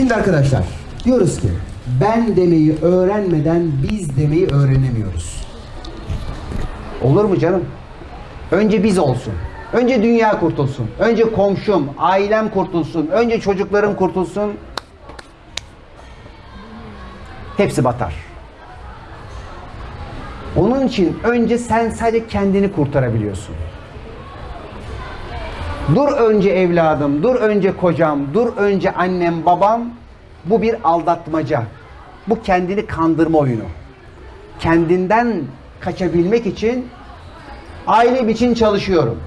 Şimdi arkadaşlar diyoruz ki ben demeyi öğrenmeden biz demeyi öğrenemiyoruz. Olur mu canım? Önce biz olsun. Önce dünya kurtulsun. Önce komşum, ailem kurtulsun. Önce çocuklarım kurtulsun. Hepsi batar. Onun için önce sen sadece kendini kurtarabiliyorsun. Dur önce evladım, dur önce kocam, dur önce annem, babam. Bu bir aldatmaca. Bu kendini kandırma oyunu. Kendinden kaçabilmek için ailem için çalışıyorum.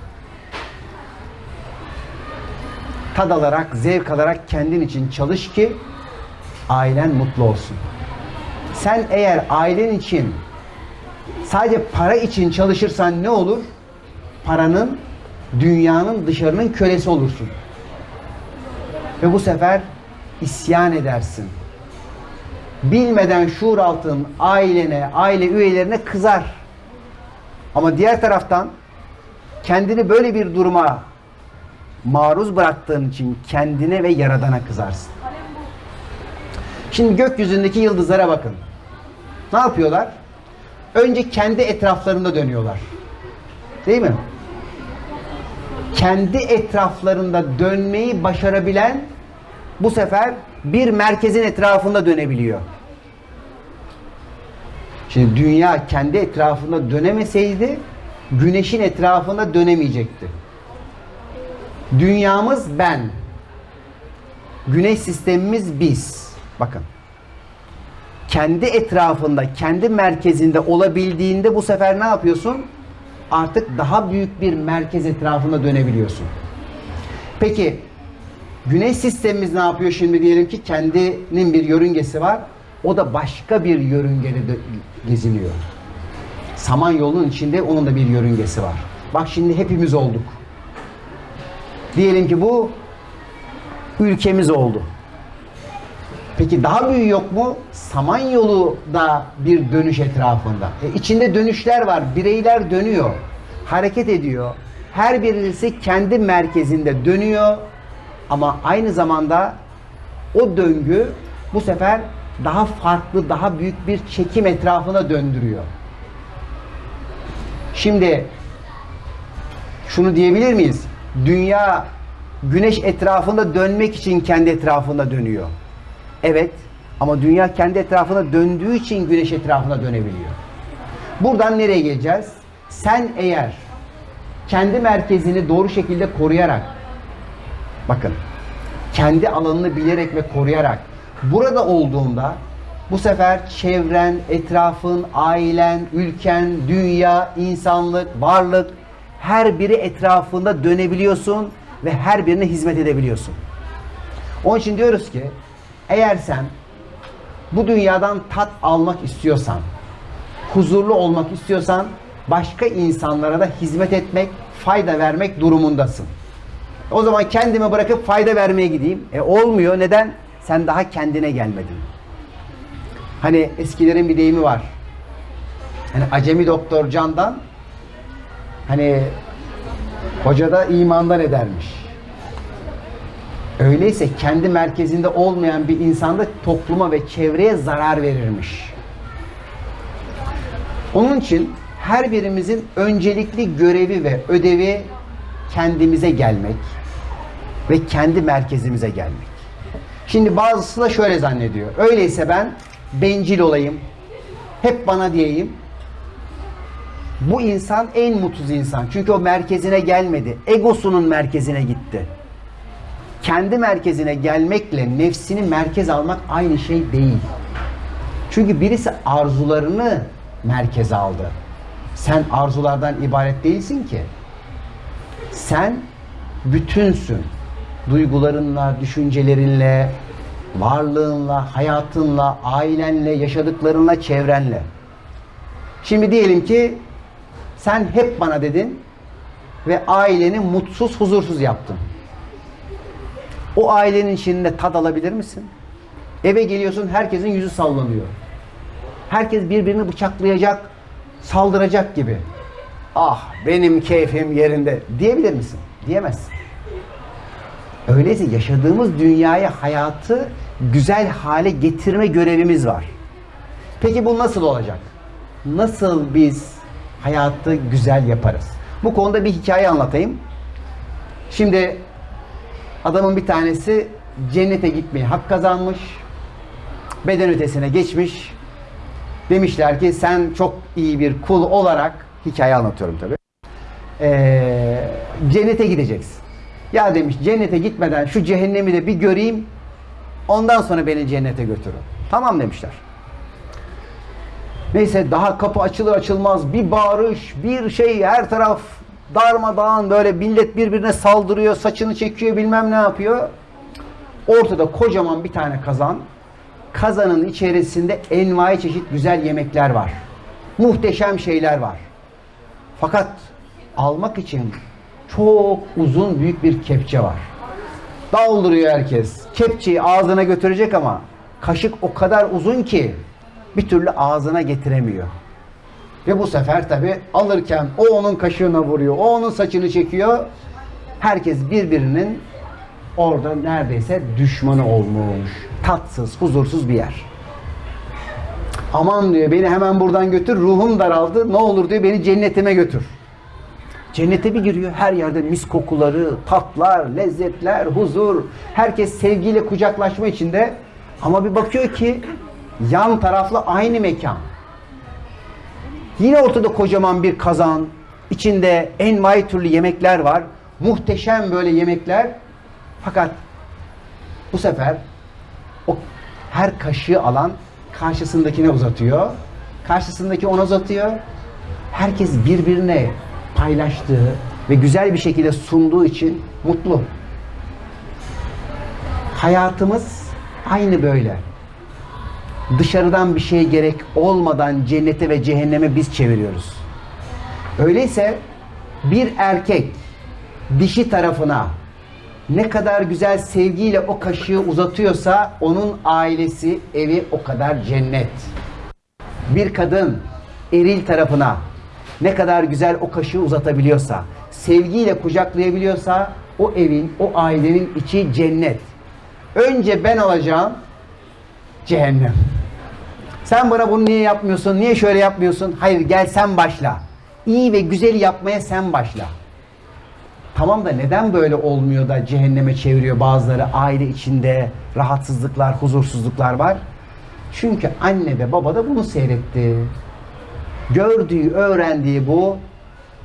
Tad alarak, zevk alarak kendin için çalış ki ailen mutlu olsun. Sen eğer ailen için sadece para için çalışırsan ne olur? Paranın, dünyanın, dışarının kölesi olursun. Ve bu sefer isyan edersin. Bilmeden şuur altın ailene, aile üyelerine kızar. Ama diğer taraftan kendini böyle bir duruma maruz bıraktığın için kendine ve yaradana kızarsın. Şimdi gökyüzündeki yıldızlara bakın. Ne yapıyorlar? Önce kendi etraflarında dönüyorlar. Değil mi? Kendi etraflarında dönmeyi başarabilen bu sefer bir merkezin etrafında dönebiliyor. Şimdi dünya kendi etrafında dönemeseydi güneşin etrafında dönemeyecekti. Dünyamız ben. Güneş sistemimiz biz. Bakın. Kendi etrafında, kendi merkezinde olabildiğinde bu sefer ne yapıyorsun? Artık daha büyük bir merkez etrafında dönebiliyorsun. Peki Güneş sistemimiz ne yapıyor şimdi diyelim ki kendinin bir yörüngesi var. O da başka bir yörüngede geziniyor. Samanyolu'nun içinde onun da bir yörüngesi var. Bak şimdi hepimiz olduk. Diyelim ki bu ülkemiz oldu. Peki daha büyüğü yok mu? Samanyolu da bir dönüş etrafında. E içinde dönüşler var. Bireyler dönüyor. Hareket ediyor. Her birisi kendi merkezinde dönüyor. Ama aynı zamanda o döngü bu sefer daha farklı, daha büyük bir çekim etrafına döndürüyor. Şimdi şunu diyebilir miyiz? Dünya güneş etrafında dönmek için kendi etrafında dönüyor. Evet ama dünya kendi etrafına döndüğü için güneş etrafına dönebiliyor. Buradan nereye geleceğiz? Sen eğer kendi merkezini doğru şekilde koruyarak bakın kendi alanını bilerek ve koruyarak burada olduğunda bu sefer çevren, etrafın, ailen, ülken, dünya, insanlık, varlık her biri etrafında dönebiliyorsun ve her birine hizmet edebiliyorsun. Onun için diyoruz ki eğer sen bu dünyadan tat almak istiyorsan, huzurlu olmak istiyorsan başka insanlara da hizmet etmek, fayda vermek durumundasın. O zaman kendimi bırakıp fayda vermeye gideyim. E olmuyor. Neden? Sen daha kendine gelmedin. Hani eskilerin bir deyimi var. Hani acemi doktor candan hani hoca da imandan edermiş. Öyleyse kendi merkezinde olmayan bir insanda topluma ve çevreye zarar verirmiş. Onun için her birimizin öncelikli görevi ve ödevi kendimize gelmek ve kendi merkezimize gelmek. Şimdi bazısı da şöyle zannediyor. Öyleyse ben bencil olayım. Hep bana diyeyim. Bu insan en mutsuz insan. Çünkü o merkezine gelmedi. Egosunun merkezine gitti. Kendi merkezine gelmekle nefsini merkez almak aynı şey değil. Çünkü birisi arzularını merkeze aldı. Sen arzulardan ibaret değilsin ki. Sen bütünsün. Duygularınla, düşüncelerinle, varlığınla, hayatınla, ailenle, yaşadıklarınla, çevrenle. Şimdi diyelim ki sen hep bana dedin ve aileni mutsuz, huzursuz yaptın. O ailenin içinde tad alabilir misin? Eve geliyorsun herkesin yüzü sallanıyor. Herkes birbirini bıçaklayacak, saldıracak gibi. Ah benim keyfim yerinde diyebilir misin? Diyemezsin. Öyleyse yaşadığımız dünyaya hayatı güzel hale getirme görevimiz var. Peki bu nasıl olacak? Nasıl biz hayatı güzel yaparız? Bu konuda bir hikaye anlatayım. Şimdi adamın bir tanesi cennete gitmeye hak kazanmış. Beden ötesine geçmiş. Demişler ki sen çok iyi bir kul olarak hikaye anlatıyorum tabii. Ee, cennete gideceksin. Ya demiş cennete gitmeden şu cehennemi de bir göreyim. Ondan sonra beni cennete götürün. Tamam demişler. Neyse daha kapı açılır açılmaz bir bağırış, bir şey her taraf darmadağın böyle millet birbirine saldırıyor, saçını çekiyor bilmem ne yapıyor. Ortada kocaman bir tane kazan. Kazanın içerisinde envai çeşit güzel yemekler var. Muhteşem şeyler var. Fakat almak için çok uzun büyük bir kepçe var. Dolduruyor herkes. Kepçeyi ağzına götürecek ama kaşık o kadar uzun ki bir türlü ağzına getiremiyor. Ve bu sefer tabi alırken o onun kaşığına vuruyor, o onun saçını çekiyor. Herkes birbirinin orada neredeyse düşmanı olmuş. Tatsız, huzursuz bir yer. Aman diyor beni hemen buradan götür, ruhum daraldı. Ne olur diyor beni cennetime götür. Cennete bir giriyor. Her yerde mis kokuları, tatlar, lezzetler, huzur. Herkes sevgiyle kucaklaşma içinde. Ama bir bakıyor ki yan taraflı aynı mekan. Yine ortada kocaman bir kazan. içinde envai türlü yemekler var. Muhteşem böyle yemekler. Fakat bu sefer o her kaşığı alan karşısındakine uzatıyor. Karşısındaki ona uzatıyor. Herkes birbirine paylaştığı ve güzel bir şekilde sunduğu için mutlu. Hayatımız aynı böyle. Dışarıdan bir şey gerek olmadan cennete ve cehenneme biz çeviriyoruz. Öyleyse bir erkek dişi tarafına ne kadar güzel sevgiyle o kaşığı uzatıyorsa onun ailesi, evi o kadar cennet. Bir kadın eril tarafına ne kadar güzel o kaşığı uzatabiliyorsa, sevgiyle kucaklayabiliyorsa o evin, o ailenin içi cennet. Önce ben olacağım cehennem. Sen bana bunu niye yapmıyorsun? Niye şöyle yapmıyorsun? Hayır gel sen başla. İyi ve güzel yapmaya sen başla. Tamam da neden böyle olmuyor da cehenneme çeviriyor bazıları aile içinde rahatsızlıklar, huzursuzluklar var? Çünkü anne ve baba da bunu seyretti. Gördüğü, öğrendiği bu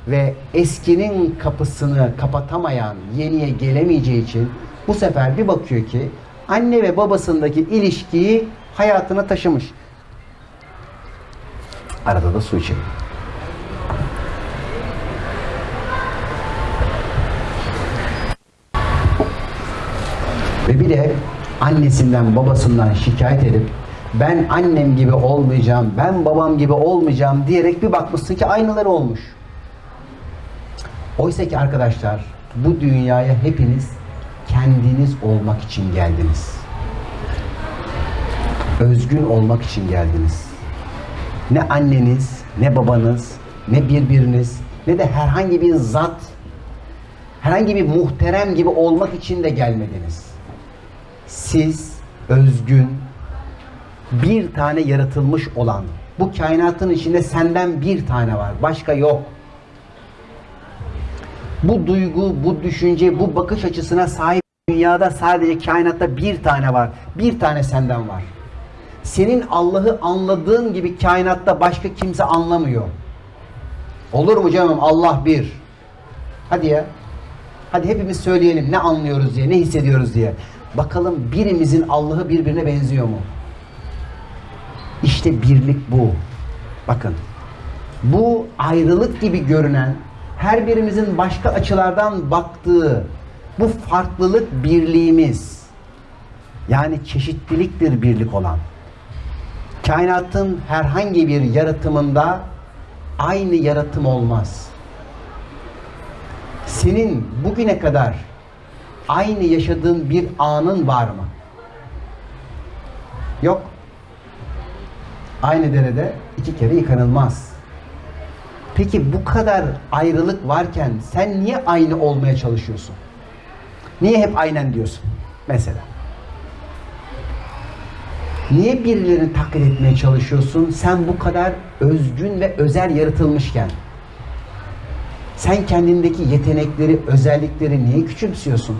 ve eskinin kapısını kapatamayan, yeniye gelemeyeceği için bu sefer bir bakıyor ki anne ve babasındaki ilişkiyi hayatına taşımış. Arada da su içelim. Ve bir de annesinden babasından şikayet edip ben annem gibi olmayacağım, ben babam gibi olmayacağım diyerek bir bakmışsın ki aynıları olmuş. Oysa ki arkadaşlar bu dünyaya hepiniz kendiniz olmak için geldiniz. Özgün olmak için geldiniz. Ne anneniz, ne babanız, ne birbiriniz, ne de herhangi bir zat, herhangi bir muhterem gibi olmak için de gelmediniz. Siz özgün, bir tane yaratılmış olan, bu kainatın içinde senden bir tane var, başka yok. Bu duygu, bu düşünce, bu bakış açısına sahip dünyada sadece kainatta bir tane var. Bir tane senden var. Senin Allah'ı anladığın gibi kainatta başka kimse anlamıyor. Olur mu canım? Allah bir. Hadi ya. Hadi hepimiz söyleyelim ne anlıyoruz diye, ne hissediyoruz diye. Bakalım birimizin Allah'ı birbirine benziyor mu? İşte birlik bu. Bakın. Bu ayrılık gibi görünen, her birimizin başka açılardan baktığı bu farklılık birliğimiz. Yani çeşitliliktir birlik olan. Kainatın herhangi bir yaratımında aynı yaratım olmaz. Senin bugüne kadar aynı yaşadığın bir anın var mı? Yok. Aynı derede iki kere yıkanılmaz. Peki bu kadar ayrılık varken sen niye aynı olmaya çalışıyorsun? Niye hep aynen diyorsun? Mesela. Niye birilerini taklit etmeye çalışıyorsun? Sen bu kadar özgün ve özel yaratılmışken. Sen kendindeki yetenekleri, özellikleri niye küçümsüyorsun?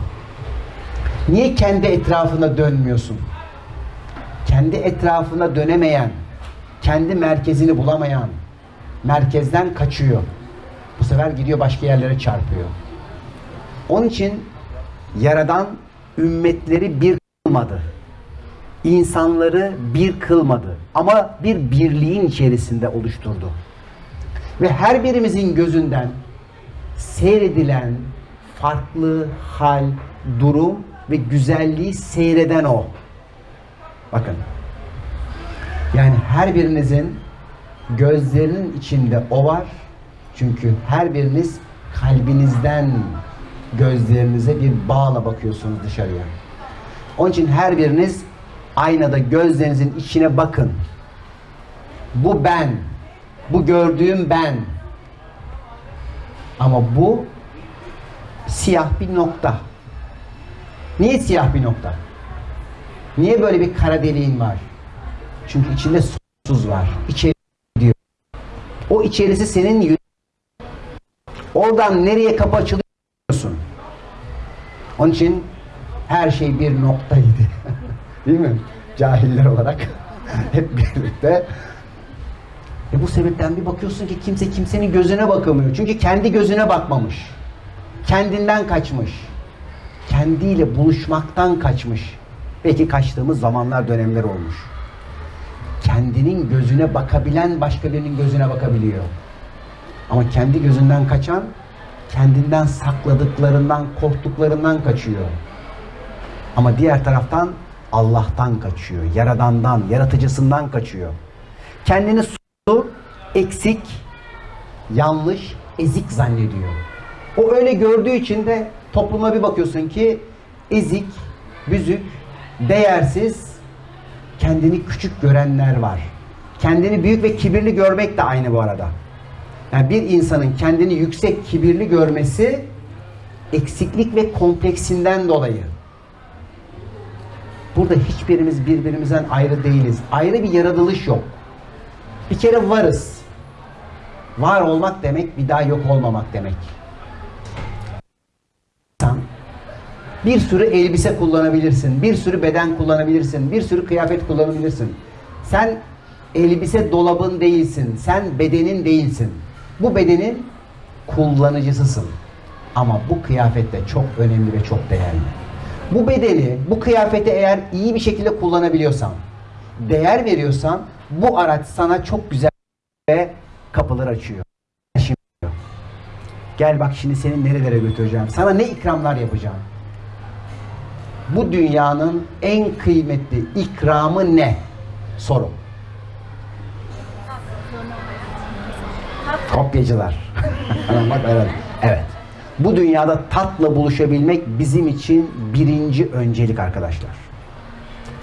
Niye kendi etrafına dönmüyorsun? Kendi etrafına dönemeyen, kendi merkezini bulamayan, merkezden kaçıyor. Bu sefer gidiyor başka yerlere çarpıyor. Onun için Yaradan ümmetleri bir kılmadı. İnsanları bir kılmadı. Ama bir birliğin içerisinde oluşturdu. Ve her birimizin gözünden seyredilen farklı hal, durum ve güzelliği seyreden o. Bakın. Yani her birinizin gözlerinin içinde o var. Çünkü her biriniz kalbinizden gözlerinize bir bağla bakıyorsunuz dışarıya. Onun için her biriniz aynada gözlerinizin içine bakın. Bu ben. Bu gördüğüm ben. Ama bu siyah bir nokta. Niye siyah bir nokta? Niye böyle bir kara deliğin var? Çünkü içinde sonsuz var. İçeri. O içerisi senin Oradan nereye kapı açılıyorsun? Onun için her şey bir noktaydı. Değil mi? Cahiller olarak hep birlikte. E bu sebepten bir bakıyorsun ki kimse kimsenin gözüne bakamıyor. Çünkü kendi gözüne bakmamış. Kendinden kaçmış. Kendiyle buluşmaktan kaçmış. Belki kaçtığımız zamanlar dönemler olmuş. Kendinin gözüne bakabilen başka birinin gözüne bakabiliyor. Ama kendi gözünden kaçan kendinden sakladıklarından, korktuklarından kaçıyor. Ama diğer taraftan Allah'tan kaçıyor. Yaradandan, yaratıcısından kaçıyor. Kendini su, eksik, yanlış, ezik zannediyor. O öyle gördüğü için de topluma bir bakıyorsun ki ezik, büzük, değersiz, kendini küçük görenler var. Kendini büyük ve kibirli görmek de aynı bu arada. Yani bir insanın kendini yüksek, kibirli görmesi eksiklik ve kompleksinden dolayı. Burada hiçbirimiz birbirimizden ayrı değiliz. Ayrı bir yaratılış yok. Bir kere varız. Var olmak demek bir daha yok olmamak demek. Sen bir sürü elbise kullanabilirsin, bir sürü beden kullanabilirsin, bir sürü kıyafet kullanabilirsin. Sen elbise dolabın değilsin, sen bedenin değilsin. Bu bedenin kullanıcısısın. Ama bu kıyafet de çok önemli ve çok değerli. Bu bedeni, bu kıyafeti eğer iyi bir şekilde kullanabiliyorsan, değer veriyorsan bu araç sana çok güzel ve kapılar açıyor. Şimdi gel bak şimdi seni nerelere götüreceğim. Sana ne ikramlar yapacağım. Bu dünyanın en kıymetli ikramı ne? Soru. Kopyacılar. Bak, evet. evet. Bu dünyada tatla buluşabilmek bizim için birinci öncelik arkadaşlar.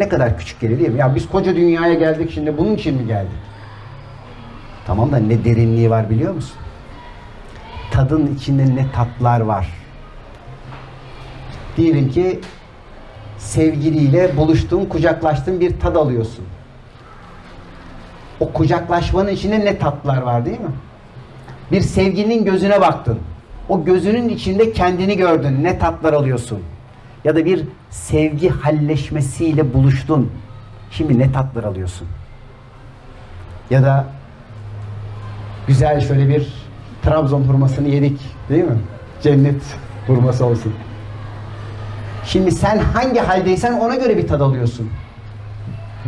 Ne kadar küçük geliyor değil mi? Ya biz koca dünyaya geldik şimdi bunun için mi geldik? Tamam da ne derinliği var biliyor musun? Tadın içinde ne tatlar var. Diyelim ki sevgiliyle buluştun, kucaklaştın bir tad alıyorsun. O kucaklaşmanın içinde ne tatlar var değil mi? Bir sevgilinin gözüne baktın. O gözünün içinde kendini gördün. Ne tatlar alıyorsun. Ya da bir sevgi halleşmesiyle buluştun. Şimdi ne tatlar alıyorsun. Ya da güzel şöyle bir Trabzon hurmasını yedik. Değil mi? Cennet hurması olsun. Şimdi sen hangi haldeysen ona göre bir tad alıyorsun.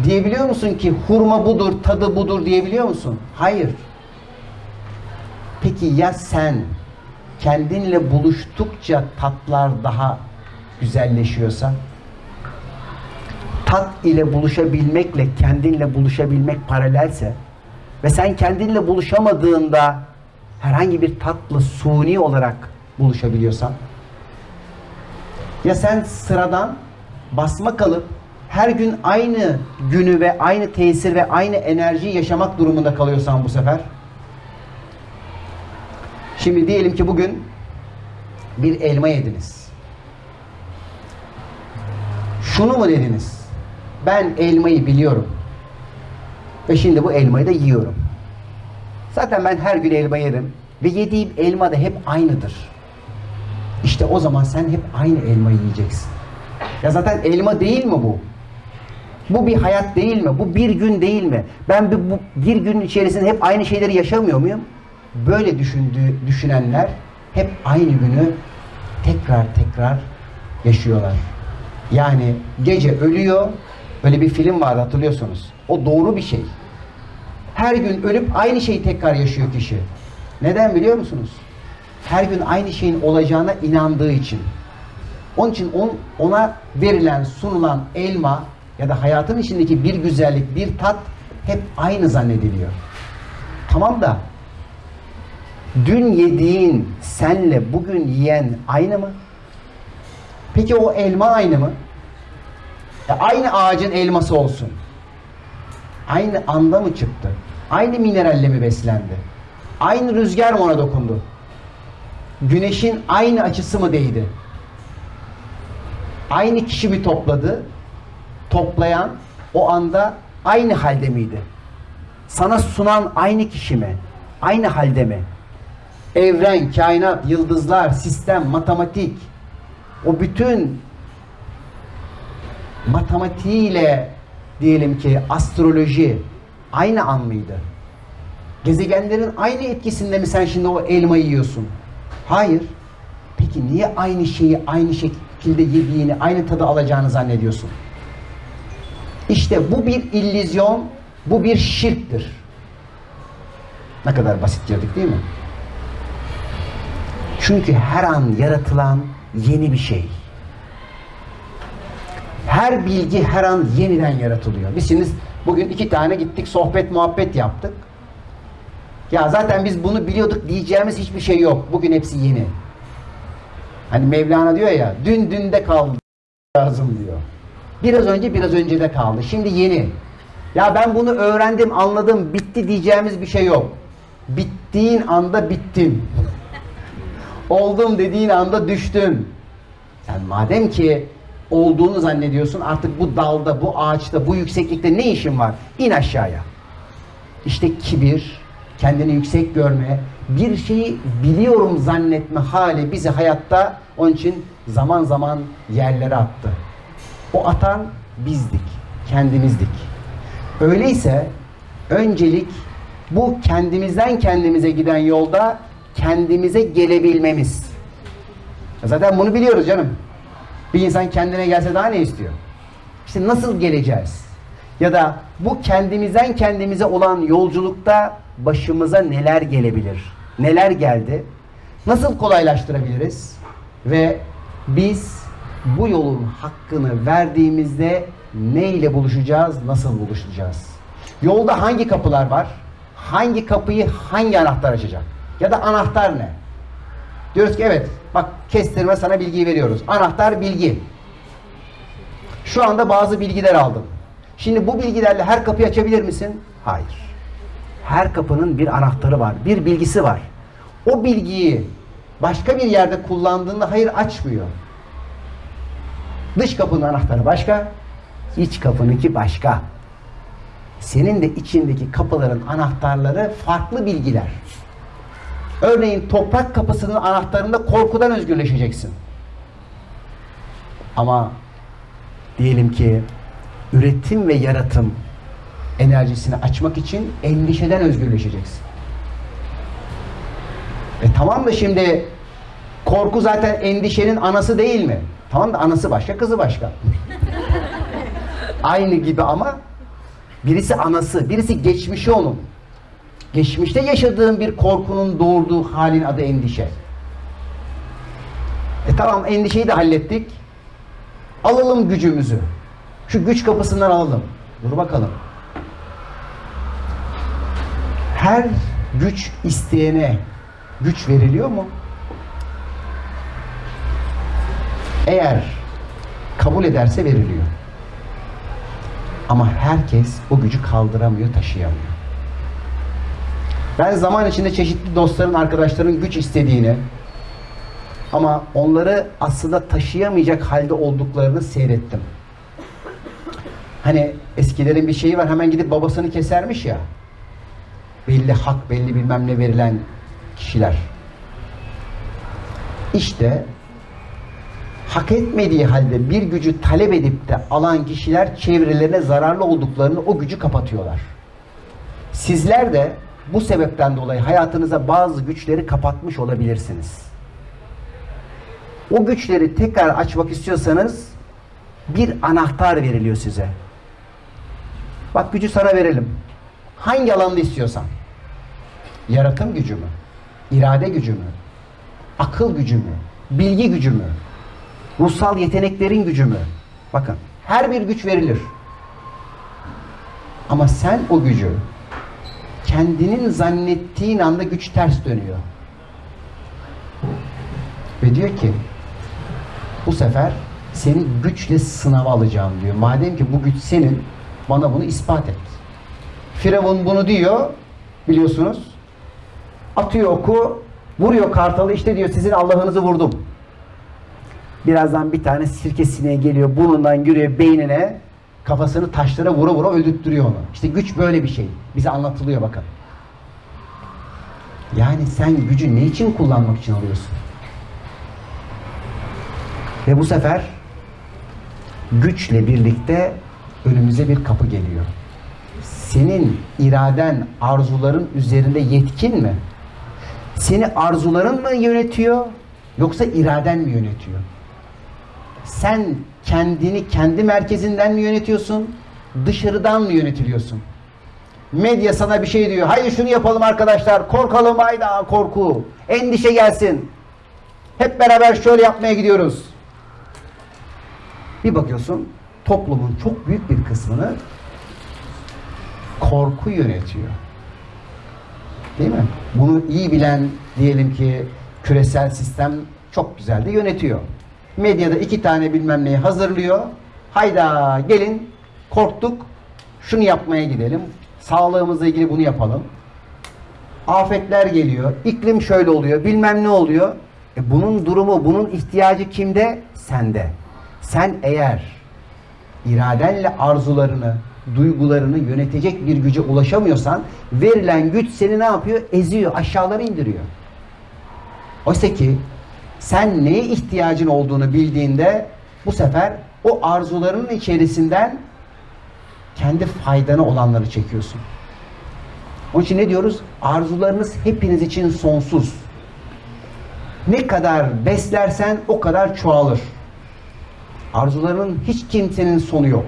Diyebiliyor musun ki hurma budur, tadı budur diyebiliyor musun? Hayır. Peki ya sen kendinle buluştukça tatlar daha güzelleşiyorsa? Tat ile buluşabilmekle kendinle buluşabilmek paralelse ve sen kendinle buluşamadığında herhangi bir tatla suni olarak buluşabiliyorsan ya sen sıradan basma kalıp her gün aynı günü ve aynı tesir ve aynı enerjiyi yaşamak durumunda kalıyorsan bu sefer Şimdi diyelim ki bugün bir elma yediniz. Şunu mu dediniz? Ben elmayı biliyorum. Ve şimdi bu elmayı da yiyorum. Zaten ben her gün elma yerim. Ve yediğim elma da hep aynıdır. İşte o zaman sen hep aynı elmayı yiyeceksin. Ya zaten elma değil mi bu? Bu bir hayat değil mi? Bu bir gün değil mi? Ben bir, bu, bir gün içerisinde hep aynı şeyleri yaşamıyor muyum? Böyle düşündüğü, düşünenler hep aynı günü tekrar tekrar yaşıyorlar. Yani gece ölüyor. Böyle bir film vardı hatırlıyorsunuz. O doğru bir şey. Her gün ölüp aynı şeyi tekrar yaşıyor kişi. Neden biliyor musunuz? Her gün aynı şeyin olacağına inandığı için. Onun için on, ona verilen, sunulan elma ya da hayatın içindeki bir güzellik, bir tat hep aynı zannediliyor. Tamam da dün yediğin senle bugün yiyen aynı mı? Peki o elma aynı mı? Ya aynı ağacın elması olsun. Aynı anda mı çıktı? Aynı mineralle mi beslendi? Aynı rüzgar mı ona dokundu? Güneşin aynı açısı mı değdi? Aynı kişi mi topladı? Toplayan o anda aynı halde miydi? Sana sunan aynı kişi mi? Aynı halde mi? Evren, kainat, yıldızlar, sistem, matematik o bütün matematiğiyle diyelim ki astroloji aynı an mıydı? Gezegenlerin aynı etkisinde mi sen şimdi o elmayı yiyorsun? Hayır. Peki niye aynı şeyi aynı şekilde yediğini, aynı tadı alacağını zannediyorsun? İşte bu bir illüzyon, bu bir şirktir. Ne kadar basit girdik değil mi? Çünkü her an yaratılan yeni bir şey. Her bilgi her an yeniden yaratılıyor. Biz bugün iki tane gittik sohbet muhabbet yaptık. Ya zaten biz bunu biliyorduk diyeceğimiz hiçbir şey yok. Bugün hepsi yeni. Hani Mevlana diyor ya dün dünde kaldı lazım diyor. Biraz önce biraz önce de kaldı. Şimdi yeni. Ya ben bunu öğrendim, anladım, bitti diyeceğimiz bir şey yok. Bittiğin anda bittin. Oldum dediğin anda düştün. Sen madem ki olduğunu zannediyorsun artık bu dalda, bu ağaçta, bu yükseklikte ne işin var? İn aşağıya. İşte kibir, kendini yüksek görme, bir şeyi biliyorum zannetme hali bizi hayatta onun için zaman zaman yerlere attı. O atan bizdik, kendimizdik. Öyleyse öncelik bu kendimizden kendimize giden yolda kendimize gelebilmemiz. Zaten bunu biliyoruz canım. Bir insan kendine gelse daha ne istiyor? İşte nasıl geleceğiz? Ya da bu kendimizden kendimize olan yolculukta başımıza neler gelebilir? Neler geldi? Nasıl kolaylaştırabiliriz? Ve biz bu yolun hakkını verdiğimizde ne ile buluşacağız? Nasıl buluşacağız? Yolda hangi kapılar var? Hangi kapıyı hangi anahtar açacak? Ya da anahtar ne? Diyoruz ki evet bak kestirme sana bilgiyi veriyoruz. Anahtar bilgi. Şu anda bazı bilgiler aldım. Şimdi bu bilgilerle her kapıyı açabilir misin? Hayır. Her kapının bir anahtarı var, bir bilgisi var. O bilgiyi başka bir yerde kullandığında hayır açmıyor. Dış kapının anahtarı başka, iç kapınınki başka. Senin de içindeki kapıların anahtarları farklı bilgiler. Örneğin toprak kapısının anahtarında korkudan özgürleşeceksin. Ama diyelim ki üretim ve yaratım enerjisini açmak için endişeden özgürleşeceksin. E tamam da şimdi korku zaten endişenin anası değil mi? Tamam da anası başka, kızı başka. Aynı gibi ama birisi anası, birisi geçmişi onun. Geçmişte yaşadığın bir korkunun doğurduğu halin adı endişe. E tamam endişeyi de hallettik. Alalım gücümüzü. Şu güç kapısından alalım. Dur bakalım. Her güç isteyene güç veriliyor mu? Eğer kabul ederse veriliyor. Ama herkes o gücü kaldıramıyor, taşıyamıyor. Ben zaman içinde çeşitli dostların, arkadaşların güç istediğini ama onları aslında taşıyamayacak halde olduklarını seyrettim. Hani eskilerin bir şeyi var hemen gidip babasını kesermiş ya. Belli hak, belli bilmem ne verilen kişiler. İşte hak etmediği halde bir gücü talep edip de alan kişiler çevrelerine zararlı olduklarını o gücü kapatıyorlar. Sizler de bu sebepten dolayı hayatınıza bazı güçleri kapatmış olabilirsiniz. O güçleri tekrar açmak istiyorsanız bir anahtar veriliyor size. Bak gücü sana verelim. Hangi alanda istiyorsan. Yaratım gücü mü? İrade gücü mü? Akıl gücü mü? Bilgi gücü mü? Ruhsal yeteneklerin gücü mü? Bakın her bir güç verilir. Ama sen o gücü kendinin zannettiğin anda güç ters dönüyor. Ve diyor ki bu sefer seni güçle sınava alacağım diyor. Madem ki bu güç senin bana bunu ispat et. Firavun bunu diyor biliyorsunuz. Atıyor oku, vuruyor kartalı işte diyor sizin Allah'ınızı vurdum. Birazdan bir tane sirke sineği geliyor burnundan giriyor beynine kafasını taşlara vura vura öldürttürüyor onu. İşte güç böyle bir şey. Bize anlatılıyor bakın. Yani sen gücü ne için kullanmak için alıyorsun? Ve bu sefer güçle birlikte önümüze bir kapı geliyor. Senin iraden, arzuların üzerinde yetkin mi? Seni arzuların mı yönetiyor yoksa iraden mi yönetiyor? Sen kendini kendi merkezinden mi yönetiyorsun? Dışarıdan mı yönetiliyorsun? Medya sana bir şey diyor. Hayır şunu yapalım arkadaşlar. Korkalım hayda korku. Endişe gelsin. Hep beraber şöyle yapmaya gidiyoruz. Bir bakıyorsun toplumun çok büyük bir kısmını korku yönetiyor. Değil mi? Bunu iyi bilen diyelim ki küresel sistem çok güzel de yönetiyor. Medyada iki tane bilmem neyi hazırlıyor. Hayda gelin korktuk şunu yapmaya gidelim. Sağlığımızla ilgili bunu yapalım. Afetler geliyor. iklim şöyle oluyor. Bilmem ne oluyor. E bunun durumu, bunun ihtiyacı kimde? Sende. Sen eğer iradenle arzularını, duygularını yönetecek bir güce ulaşamıyorsan verilen güç seni ne yapıyor? Eziyor, aşağılara indiriyor. Oysa ki sen neye ihtiyacın olduğunu bildiğinde bu sefer o arzularının içerisinden kendi faydana olanları çekiyorsun. Onun için ne diyoruz? Arzularınız hepiniz için sonsuz. Ne kadar beslersen o kadar çoğalır. Arzularının hiç kimsenin sonu yok.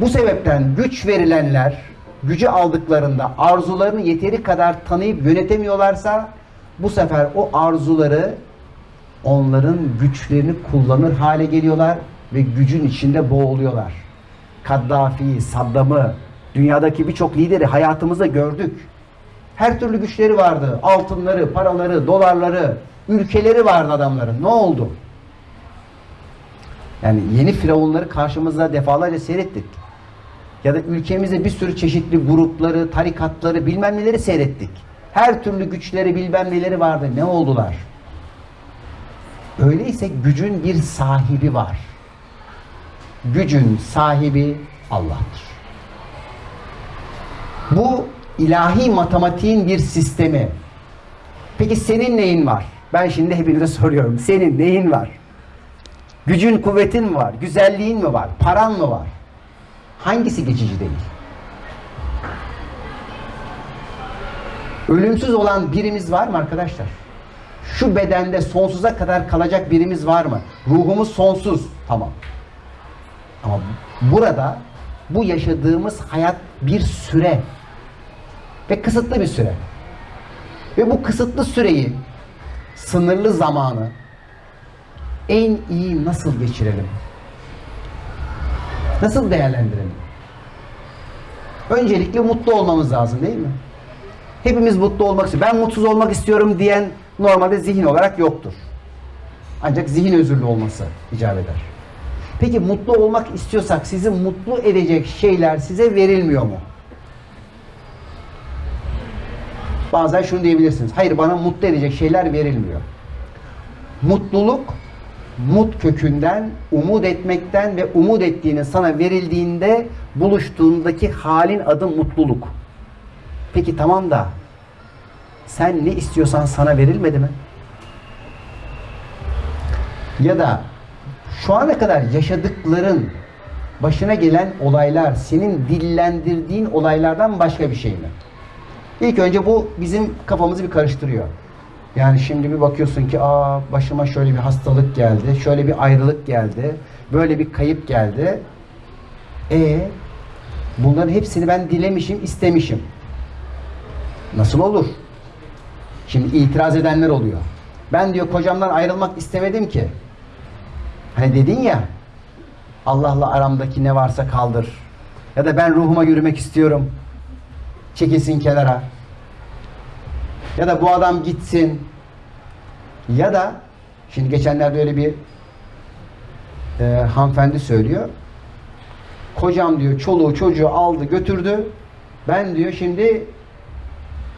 Bu sebepten güç verilenler gücü aldıklarında arzularını yeteri kadar tanıyıp yönetemiyorlarsa bu sefer o arzuları onların güçlerini kullanır hale geliyorlar ve gücün içinde boğuluyorlar. Kaddafi'yi, Saddam'ı, dünyadaki birçok lideri hayatımızda gördük. Her türlü güçleri vardı. Altınları, paraları, dolarları, ülkeleri vardı adamların. Ne oldu? Yani yeni firavunları karşımızda defalarca seyrettik. Ya da ülkemizde bir sürü çeşitli grupları, tarikatları, bilmem neleri seyrettik. Her türlü güçleri, bilmem neleri vardı. Ne oldular? Öyleyse gücün bir sahibi var. Gücün sahibi Allah'tır. Bu ilahi matematiğin bir sistemi. Peki senin neyin var? Ben şimdi hepinize soruyorum. Senin neyin var? Gücün, kuvvetin mi var? Güzelliğin mi var? Paran mı var? Hangisi geçici değil? Ölümsüz olan birimiz var mı arkadaşlar? Şu bedende sonsuza kadar kalacak birimiz var mı? Ruhumuz sonsuz. Tamam. Ama burada bu yaşadığımız hayat bir süre ve kısıtlı bir süre. Ve bu kısıtlı süreyi, sınırlı zamanı en iyi nasıl geçirelim? Nasıl değerlendirelim? Öncelikle mutlu olmamız lazım değil mi? Hepimiz mutlu olmak istiyor. Ben mutsuz olmak istiyorum diyen normalde zihin olarak yoktur. Ancak zihin özürlü olması icap eder. Peki mutlu olmak istiyorsak sizi mutlu edecek şeyler size verilmiyor mu? Bazen şunu diyebilirsiniz. Hayır bana mutlu edecek şeyler verilmiyor. Mutluluk mut kökünden, umut etmekten ve umut ettiğinin sana verildiğinde buluştuğundaki halin adı mutluluk. Peki tamam da sen ne istiyorsan sana verilmedi mi? Ya da şu ana kadar yaşadıkların başına gelen olaylar senin dillendirdiğin olaylardan başka bir şey mi? İlk önce bu bizim kafamızı bir karıştırıyor. Yani şimdi bir bakıyorsun ki aa başıma şöyle bir hastalık geldi, şöyle bir ayrılık geldi, böyle bir kayıp geldi. E bunların hepsini ben dilemişim, istemişim. Nasıl olur? Şimdi itiraz edenler oluyor. Ben diyor kocamdan ayrılmak istemedim ki. Hani dedin ya Allah'la aramdaki ne varsa kaldır. Ya da ben ruhuma yürümek istiyorum. Çekilsin kenara. Ya da bu adam gitsin. Ya da şimdi geçenlerde öyle bir e, hanımefendi söylüyor. Kocam diyor çoluğu çocuğu aldı götürdü. Ben diyor şimdi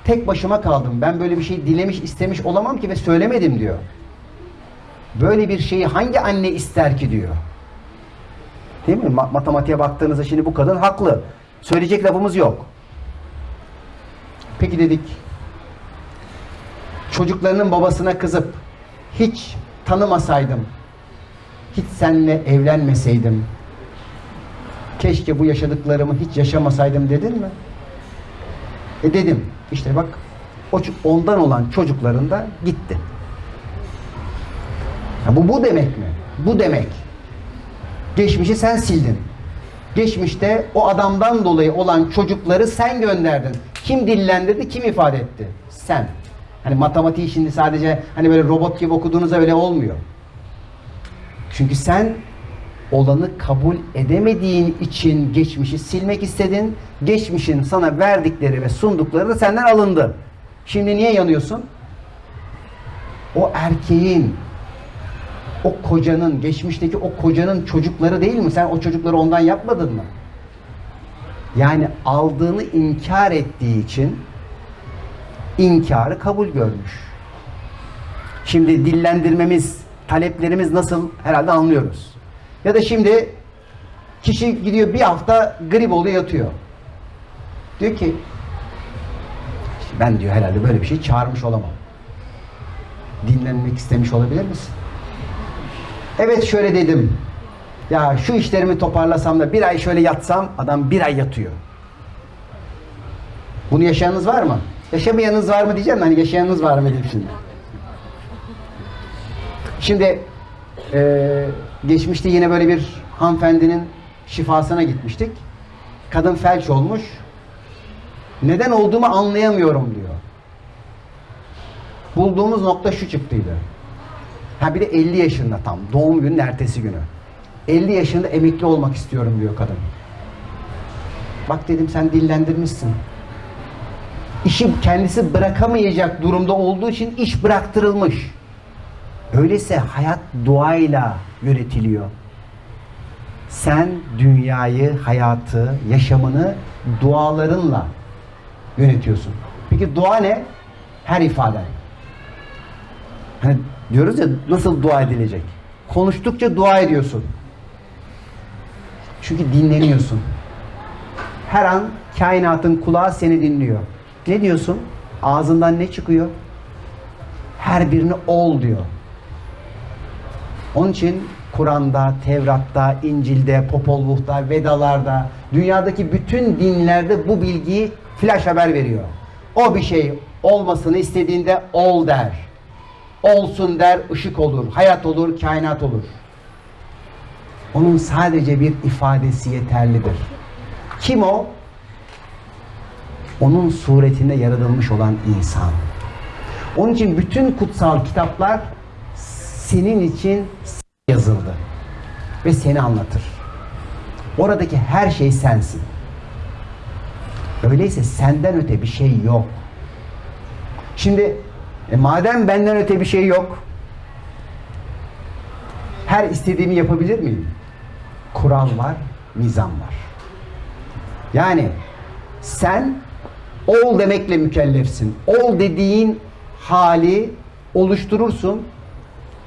tek başıma kaldım. Ben böyle bir şey dilemiş istemiş olamam ki ve söylemedim diyor. Böyle bir şeyi hangi anne ister ki diyor. Değil mi? Ma- matematiğe baktığınızda şimdi bu kadın haklı. Söyleyecek lafımız yok. Peki dedik. Çocuklarının babasına kızıp hiç tanımasaydım, hiç seninle evlenmeseydim, keşke bu yaşadıklarımı hiç yaşamasaydım dedin mi? E dedim. İşte bak o ondan olan çocukların da gitti. Ya bu bu demek mi? Bu demek. Geçmişi sen sildin. Geçmişte o adamdan dolayı olan çocukları sen gönderdin. Kim dillendirdi, kim ifade etti? Sen. Hani matematiği şimdi sadece hani böyle robot gibi okuduğunuzda öyle olmuyor. Çünkü sen olanı kabul edemediğin için geçmişi silmek istedin. Geçmişin sana verdikleri ve sundukları da senden alındı. Şimdi niye yanıyorsun? O erkeğin o kocanın, geçmişteki o kocanın çocukları değil mi? Sen o çocukları ondan yapmadın mı? Yani aldığını inkar ettiği için inkarı kabul görmüş. Şimdi dillendirmemiz, taleplerimiz nasıl herhalde anlıyoruz. Ya da şimdi kişi gidiyor bir hafta grip oluyor yatıyor. Diyor ki ben diyor herhalde böyle bir şey çağırmış olamam. Dinlenmek istemiş olabilir misin? Evet şöyle dedim. Ya şu işlerimi toparlasam da bir ay şöyle yatsam adam bir ay yatıyor. Bunu yaşayanınız var mı? Yaşamayanınız var mı diyeceğim hani yaşayanınız var mı diyeyim şimdi. Şimdi eee, geçmişte yine böyle bir hanımefendinin şifasına gitmiştik. Kadın felç olmuş. Neden olduğumu anlayamıyorum diyor. Bulduğumuz nokta şu çıktıydı. Ha bir de 50 yaşında tam. Doğum günün ertesi günü. 50 yaşında emekli olmak istiyorum diyor kadın. Bak dedim sen dillendirmişsin. İşi kendisi bırakamayacak durumda olduğu için iş bıraktırılmış. Öyleyse hayat duayla yönetiliyor. Sen dünyayı, hayatı, yaşamını dualarınla yönetiyorsun. Peki dua ne? Her ifaden. Hani diyoruz ya nasıl dua edilecek? Konuştukça dua ediyorsun. Çünkü dinleniyorsun. Her an kainatın kulağı seni dinliyor. Ne diyorsun? Ağzından ne çıkıyor? Her birini ol diyor. Onun için Kur'an'da, Tevrat'ta, İncil'de, Popolvuh'ta, Vedalarda, dünyadaki bütün dinlerde bu bilgiyi flash haber veriyor. O bir şey olmasını istediğinde ol der. Olsun der, ışık olur, hayat olur, kainat olur. Onun sadece bir ifadesi yeterlidir. Kim o? Onun suretinde yaratılmış olan insan. Onun için bütün kutsal kitaplar senin için yazıldı ve seni anlatır. Oradaki her şey sensin. Öyleyse senden öte bir şey yok. Şimdi e, madem benden öte bir şey yok, her istediğimi yapabilir miyim? Kural var, nizam var. Yani sen ol demekle mükellefsin. Ol dediğin hali oluşturursun.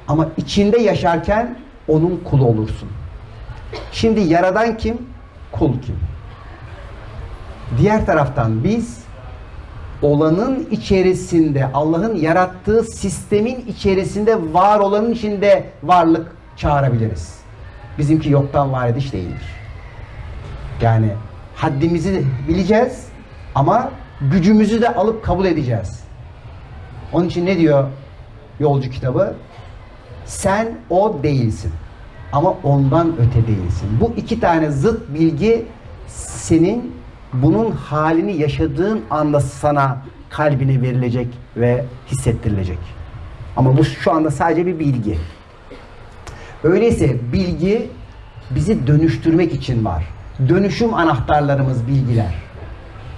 Ama içinde yaşarken onun kulu olursun. Şimdi yaradan kim? Kul kim? Diğer taraftan biz olanın içerisinde, Allah'ın yarattığı sistemin içerisinde var olanın içinde varlık çağırabiliriz. Bizimki yoktan var ediş değildir. Yani haddimizi bileceğiz ama gücümüzü de alıp kabul edeceğiz. Onun için ne diyor yolcu kitabı? Sen o değilsin. Ama ondan öte değilsin. Bu iki tane zıt bilgi senin bunun halini yaşadığın anda sana kalbine verilecek ve hissettirilecek. Ama bu şu anda sadece bir bilgi. Öyleyse bilgi bizi dönüştürmek için var. Dönüşüm anahtarlarımız bilgiler.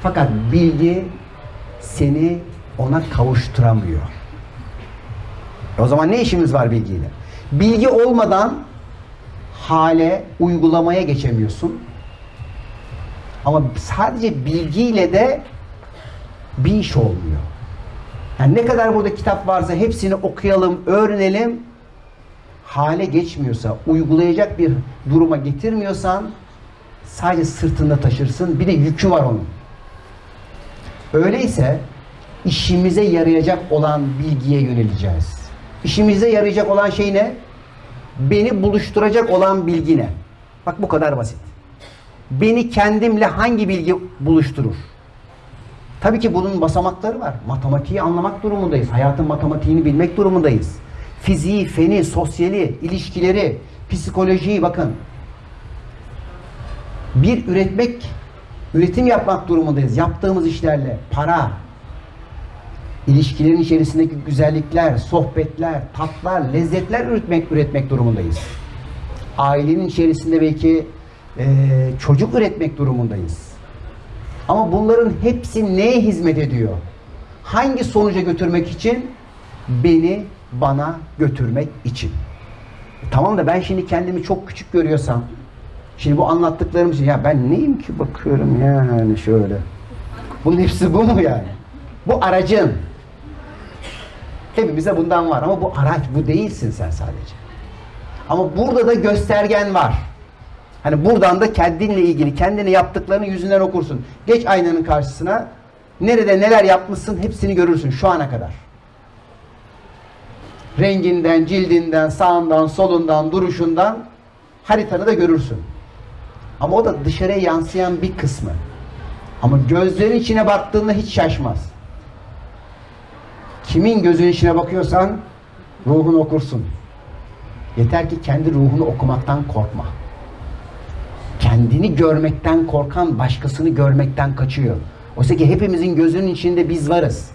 Fakat bilgi seni ona kavuşturamıyor. O zaman ne işimiz var bilgiyle? Bilgi olmadan hale, uygulamaya geçemiyorsun. Ama sadece bilgiyle de bir iş olmuyor. Yani ne kadar burada kitap varsa hepsini okuyalım, öğrenelim. Hale geçmiyorsa, uygulayacak bir duruma getirmiyorsan sadece sırtında taşırsın. Bir de yükü var onun. Öyleyse işimize yarayacak olan bilgiye yöneleceğiz. İşimize yarayacak olan şey ne? Beni buluşturacak olan bilgi ne? Bak bu kadar basit. Beni kendimle hangi bilgi buluşturur? Tabii ki bunun basamakları var. Matematiği anlamak durumundayız. Hayatın matematiğini bilmek durumundayız. Fiziği, feni, sosyali, ilişkileri, psikolojiyi bakın. Bir üretmek, üretim yapmak durumundayız. Yaptığımız işlerle para, ilişkilerin içerisindeki güzellikler, sohbetler, tatlar, lezzetler üretmek üretmek durumundayız. Ailenin içerisinde belki e, çocuk üretmek durumundayız. Ama bunların hepsi neye hizmet ediyor? Hangi sonuca götürmek için? Beni bana götürmek için. E, tamam da ben şimdi kendimi çok küçük görüyorsam, şimdi bu anlattıklarım için ya ben neyim ki bakıyorum yani şöyle. Bunun hepsi bu mu yani? Bu aracın. Hepimize bundan var ama bu araç bu değilsin sen sadece. Ama burada da göstergen var. Hani buradan da kendinle ilgili, kendine yaptıklarını yüzünden okursun. Geç aynanın karşısına. Nerede neler yapmışsın hepsini görürsün şu ana kadar. Renginden, cildinden, sağından, solundan, duruşundan haritanı da görürsün. Ama o da dışarıya yansıyan bir kısmı. Ama gözlerin içine baktığında hiç şaşmaz. Kimin gözünün içine bakıyorsan ruhunu okursun. Yeter ki kendi ruhunu okumaktan korkma. Kendini görmekten korkan başkasını görmekten kaçıyor. Oysa ki hepimizin gözünün içinde biz varız.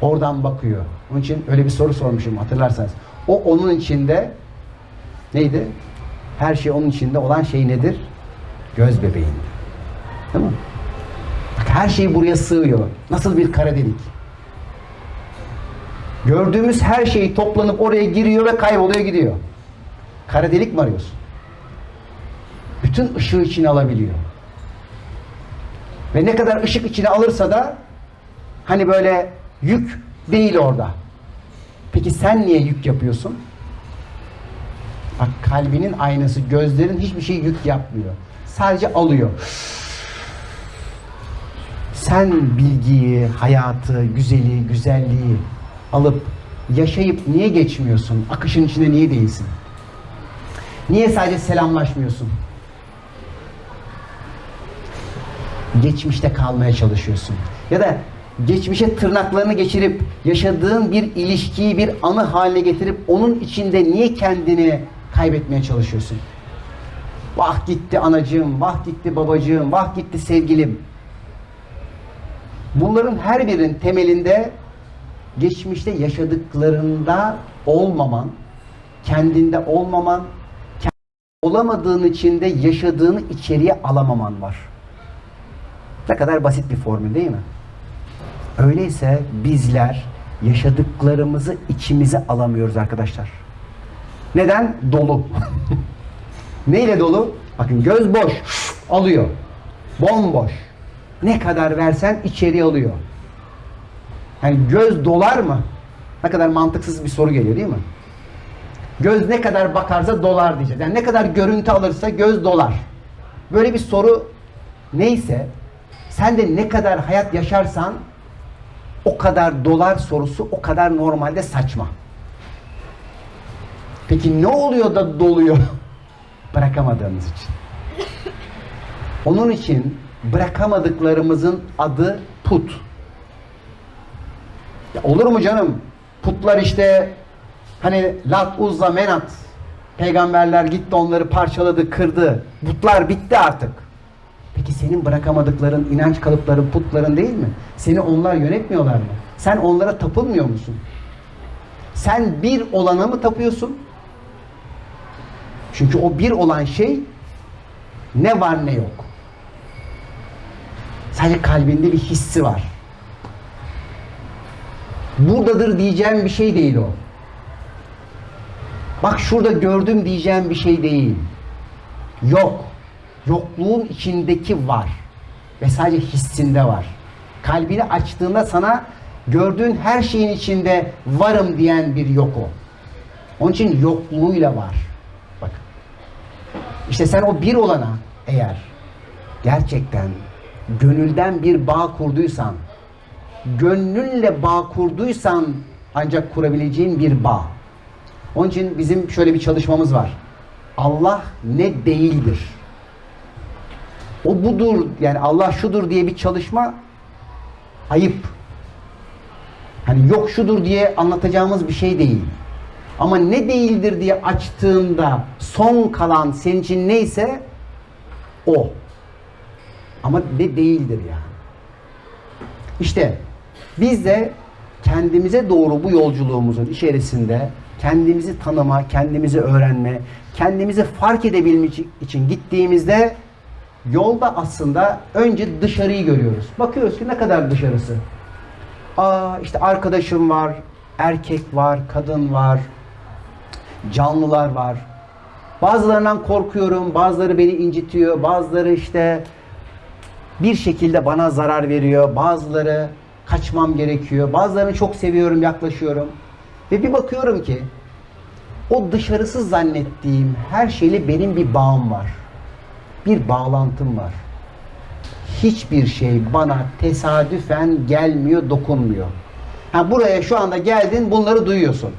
Oradan bakıyor. Onun için öyle bir soru sormuşum hatırlarsanız. O onun içinde neydi? Her şey onun içinde olan şey nedir? Göz bebeğinde. Değil? Bak her şey buraya sığıyor. Nasıl bir kara delik. Gördüğümüz her şey toplanıp oraya giriyor ve kayboluyor gidiyor. Kara delik mi arıyorsun? Bütün ışığı içine alabiliyor. Ve ne kadar ışık içine alırsa da hani böyle yük değil orada. Peki sen niye yük yapıyorsun? Bak kalbinin aynası, gözlerin hiçbir şey yük yapmıyor. Sadece alıyor. Sen bilgiyi, hayatı, güzeli, güzelliği alıp yaşayıp niye geçmiyorsun? Akışın içinde niye değilsin? Niye sadece selamlaşmıyorsun? Geçmişte kalmaya çalışıyorsun. Ya da geçmişe tırnaklarını geçirip yaşadığın bir ilişkiyi bir anı haline getirip onun içinde niye kendini kaybetmeye çalışıyorsun? Vah gitti anacığım, vah gitti babacığım, vah gitti sevgilim. Bunların her birinin temelinde geçmişte yaşadıklarında olmaman, kendinde olmaman, olamadığın içinde yaşadığını içeriye alamaman var. Ne kadar basit bir formül değil mi? Öyleyse bizler yaşadıklarımızı içimize alamıyoruz arkadaşlar. Neden? Dolu. Neyle dolu? Bakın göz boş. Alıyor. Bomboş. Ne kadar versen içeriye alıyor. Yani göz dolar mı? Ne kadar mantıksız bir soru geliyor değil mi? Göz ne kadar bakarsa dolar diyeceğiz. Yani ne kadar görüntü alırsa göz dolar. Böyle bir soru neyse sen de ne kadar hayat yaşarsan o kadar dolar sorusu o kadar normalde saçma. Peki ne oluyor da doluyor? Bırakamadığımız için. Onun için bırakamadıklarımızın adı put. Ya olur mu canım? Putlar işte hani Lat, Uzza, Menat peygamberler gitti onları parçaladı, kırdı. Putlar bitti artık. Peki senin bırakamadıkların, inanç kalıpların, putların değil mi? Seni onlar yönetmiyorlar mı? Sen onlara tapılmıyor musun? Sen bir olana mı tapıyorsun? Çünkü o bir olan şey ne var ne yok. Sadece kalbinde bir hissi var. Buradadır diyeceğim bir şey değil o. Bak şurada gördüm diyeceğim bir şey değil. Yok. Yokluğun içindeki var. Ve sadece hissinde var. Kalbini açtığında sana gördüğün her şeyin içinde varım diyen bir yok o. Onun için yokluğuyla var. İşte sen o bir olana eğer gerçekten gönülden bir bağ kurduysan, gönlünle bağ kurduysan ancak kurabileceğin bir bağ. Onun için bizim şöyle bir çalışmamız var. Allah ne değildir. O budur yani Allah şudur diye bir çalışma ayıp. Hani yok şudur diye anlatacağımız bir şey değil. Ama ne değildir diye açtığında son kalan senin için neyse o. Ama ne değildir yani. İşte biz de kendimize doğru bu yolculuğumuzun içerisinde kendimizi tanıma, kendimizi öğrenme, kendimizi fark edebilmek için gittiğimizde yolda aslında önce dışarıyı görüyoruz. Bakıyoruz ki ne kadar dışarısı. Aa işte arkadaşım var, erkek var, kadın var, canlılar var. Bazılarından korkuyorum, bazıları beni incitiyor, bazıları işte bir şekilde bana zarar veriyor, bazıları kaçmam gerekiyor, bazılarını çok seviyorum, yaklaşıyorum. Ve bir bakıyorum ki o dışarısı zannettiğim her şeyle benim bir bağım var. Bir bağlantım var. Hiçbir şey bana tesadüfen gelmiyor, dokunmuyor. Ha buraya şu anda geldin, bunları duyuyorsun.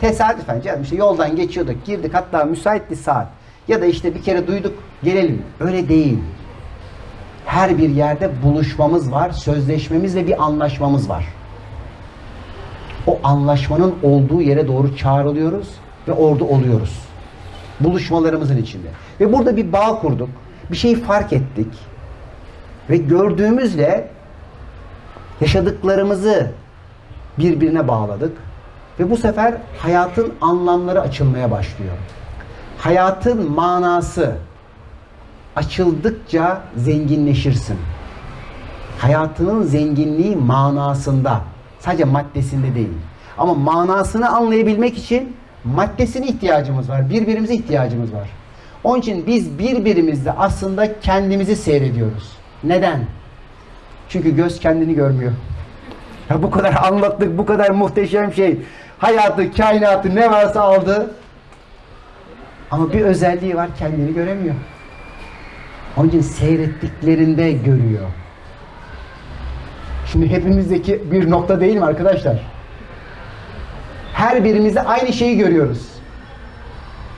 Tesadüfen canım işte yoldan geçiyorduk, girdik hatta müsaitti saat. Ya da işte bir kere duyduk, gelelim. Öyle değil. Her bir yerde buluşmamız var, sözleşmemiz ve bir anlaşmamız var. O anlaşmanın olduğu yere doğru çağrılıyoruz ve orada oluyoruz. Buluşmalarımızın içinde. Ve burada bir bağ kurduk. Bir şeyi fark ettik. Ve gördüğümüzle yaşadıklarımızı birbirine bağladık. Ve bu sefer hayatın anlamları açılmaya başlıyor. Hayatın manası açıldıkça zenginleşirsin. Hayatının zenginliği manasında. Sadece maddesinde değil. Ama manasını anlayabilmek için maddesine ihtiyacımız var. Birbirimize ihtiyacımız var. Onun için biz birbirimizde aslında kendimizi seyrediyoruz. Neden? Çünkü göz kendini görmüyor. Ya bu kadar anlattık, bu kadar muhteşem şey. Hayatı, kainatı ne varsa aldı. Ama bir özelliği var, kendini göremiyor. Onun için seyrettiklerinde görüyor. Şimdi hepimizdeki bir nokta değil mi arkadaşlar? Her birimizde aynı şeyi görüyoruz.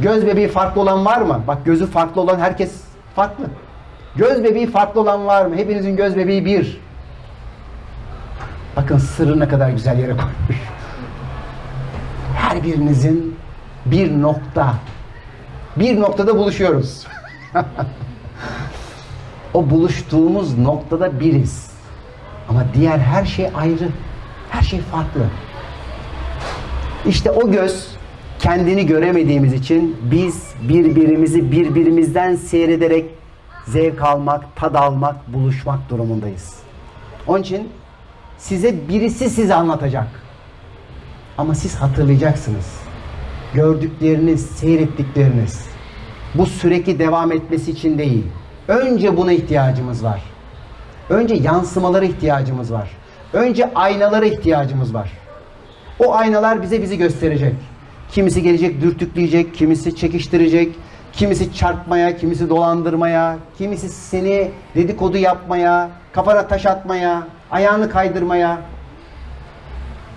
Göz bebeği farklı olan var mı? Bak gözü farklı olan herkes farklı. Göz bebeği farklı olan var mı? Hepinizin göz bebeği bir. Bakın sırrı ne kadar güzel yere koymuş. Her birinizin bir nokta. Bir noktada buluşuyoruz. o buluştuğumuz noktada biriz. Ama diğer her şey ayrı. Her şey farklı. İşte o göz kendini göremediğimiz için biz birbirimizi birbirimizden seyrederek zevk almak, tad almak, buluşmak durumundayız. Onun için size birisi size anlatacak. Ama siz hatırlayacaksınız. Gördükleriniz, seyrettikleriniz. Bu sürekli devam etmesi için değil. Önce buna ihtiyacımız var. Önce yansımalara ihtiyacımız var. Önce aynalara ihtiyacımız var. O aynalar bize bizi gösterecek. Kimisi gelecek dürtükleyecek, kimisi çekiştirecek, kimisi çarpmaya, kimisi dolandırmaya, kimisi seni dedikodu yapmaya, kafana taş atmaya, ayağını kaydırmaya.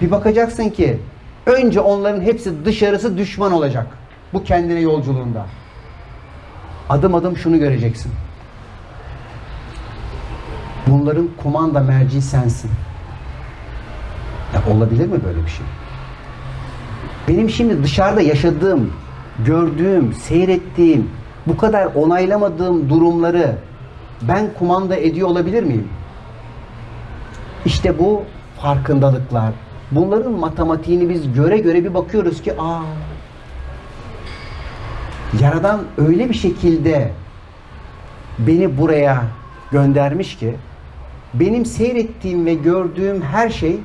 Bir bakacaksın ki önce onların hepsi dışarısı düşman olacak. Bu kendine yolculuğunda. Adım adım şunu göreceksin. Bunların kumanda merci sensin. Ya olabilir mi böyle bir şey? Benim şimdi dışarıda yaşadığım, gördüğüm, seyrettiğim, bu kadar onaylamadığım durumları ben kumanda ediyor olabilir miyim? İşte bu farkındalıklar. Bunların matematiğini biz göre göre bir bakıyoruz ki aa Yaradan öyle bir şekilde beni buraya göndermiş ki benim seyrettiğim ve gördüğüm her şey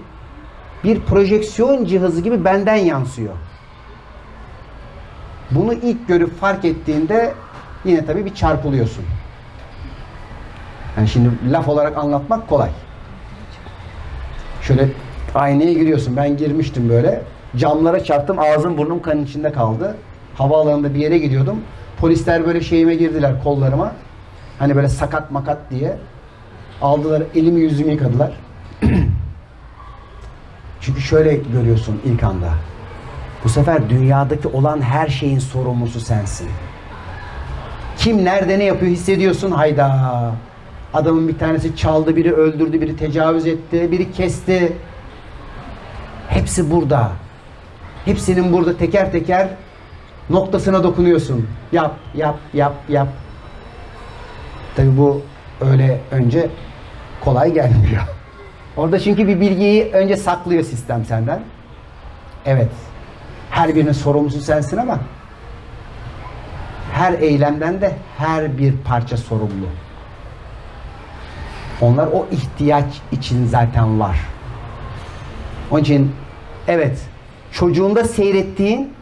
bir projeksiyon cihazı gibi benden yansıyor. Bunu ilk görüp fark ettiğinde yine tabii bir çarpılıyorsun. Yani şimdi laf olarak anlatmak kolay. Şöyle aynaya giriyorsun. Ben girmiştim böyle. Camlara çarptım. Ağzım burnum kanın içinde kaldı. Havaalanında bir yere gidiyordum. Polisler böyle şeyime girdiler kollarıma. Hani böyle sakat makat diye. Aldılar elimi yüzümü yıkadılar. Çünkü şöyle görüyorsun ilk anda. Bu sefer dünyadaki olan her şeyin sorumlusu sensin. Kim nerede ne yapıyor hissediyorsun hayda. Adamın bir tanesi çaldı, biri öldürdü, biri tecavüz etti, biri kesti. Hepsi burada. Hepsinin burada teker teker noktasına dokunuyorsun. Yap, yap, yap, yap. Tabi bu öyle önce kolay gelmiyor. Orada çünkü bir bilgiyi önce saklıyor sistem senden. Evet. Her birinin sorumlusu sensin ama her eylemden de her bir parça sorumlu. Onlar o ihtiyaç için zaten var. Onun için evet çocuğunda seyrettiğin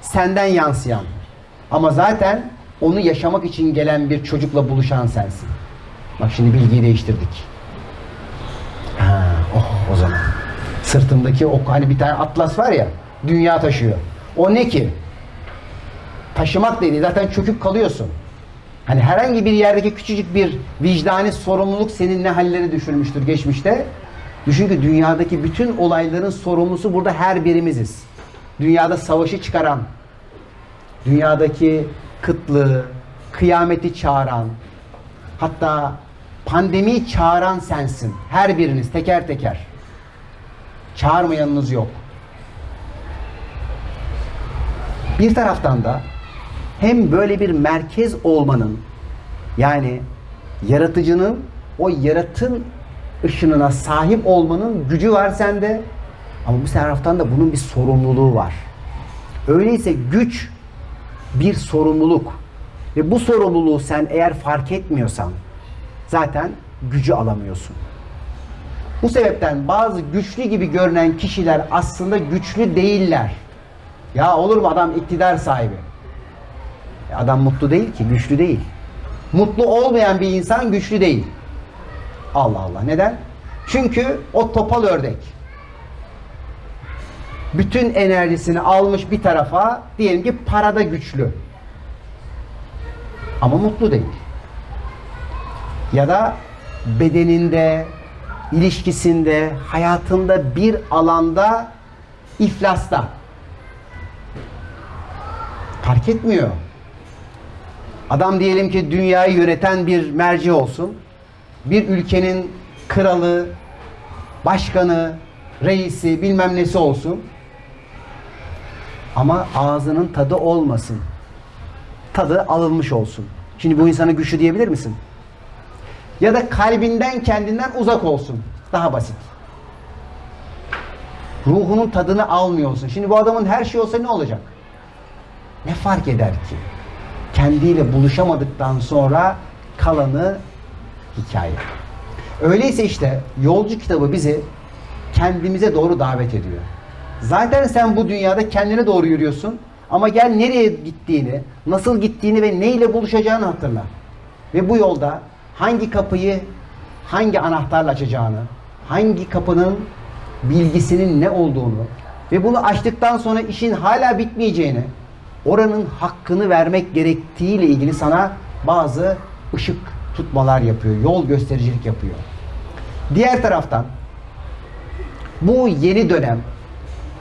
senden yansıyan ama zaten onu yaşamak için gelen bir çocukla buluşan sensin. Bak şimdi bilgiyi değiştirdik. Ha, oh o zaman. Sırtımdaki o hani bir tane atlas var ya dünya taşıyor. O ne ki? Taşımak dedi zaten çöküp kalıyorsun. Hani herhangi bir yerdeki küçücük bir vicdani sorumluluk senin ne halleri düşürmüştür geçmişte. Düşün ki dünyadaki bütün olayların sorumlusu burada her birimiziz. Dünyada savaşı çıkaran, dünyadaki kıtlığı, kıyameti çağıran, hatta pandemiyi çağıran sensin. Her biriniz teker teker. Çağırmayanınız yok. Bir taraftan da hem böyle bir merkez olmanın yani yaratıcının o yaratın ışınına sahip olmanın gücü var sende ama bu taraftan da bunun bir sorumluluğu var. Öyleyse güç bir sorumluluk ve bu sorumluluğu sen eğer fark etmiyorsan zaten gücü alamıyorsun. Bu sebepten bazı güçlü gibi görünen kişiler aslında güçlü değiller. Ya olur mu adam iktidar sahibi? E adam mutlu değil ki, güçlü değil. Mutlu olmayan bir insan güçlü değil. Allah Allah. Neden? Çünkü o topal ördek. Bütün enerjisini almış bir tarafa, diyelim ki parada güçlü. Ama mutlu değil. Ya da bedeninde, ilişkisinde, hayatında bir alanda iflasta. Fark etmiyor. Adam diyelim ki dünyayı yöneten bir merci olsun. Bir ülkenin kralı, başkanı, reisi, bilmem nesi olsun. Ama ağzının tadı olmasın. Tadı alınmış olsun. Şimdi bu insana güçlü diyebilir misin? Ya da kalbinden kendinden uzak olsun. Daha basit. Ruhunun tadını almıyor olsun. Şimdi bu adamın her şey olsa ne olacak? Ne fark eder ki? Kendiyle buluşamadıktan sonra kalanı hikaye. Öyleyse işte yolcu kitabı bizi kendimize doğru davet ediyor. Zaten sen bu dünyada kendine doğru yürüyorsun ama gel nereye gittiğini, nasıl gittiğini ve neyle buluşacağını hatırla. Ve bu yolda hangi kapıyı hangi anahtarla açacağını, hangi kapının bilgisinin ne olduğunu, ve bunu açtıktan sonra işin hala bitmeyeceğini, oranın hakkını vermek gerektiğiyle ilgili sana bazı ışık tutmalar yapıyor, yol göstericilik yapıyor. Diğer taraftan bu yeni dönem,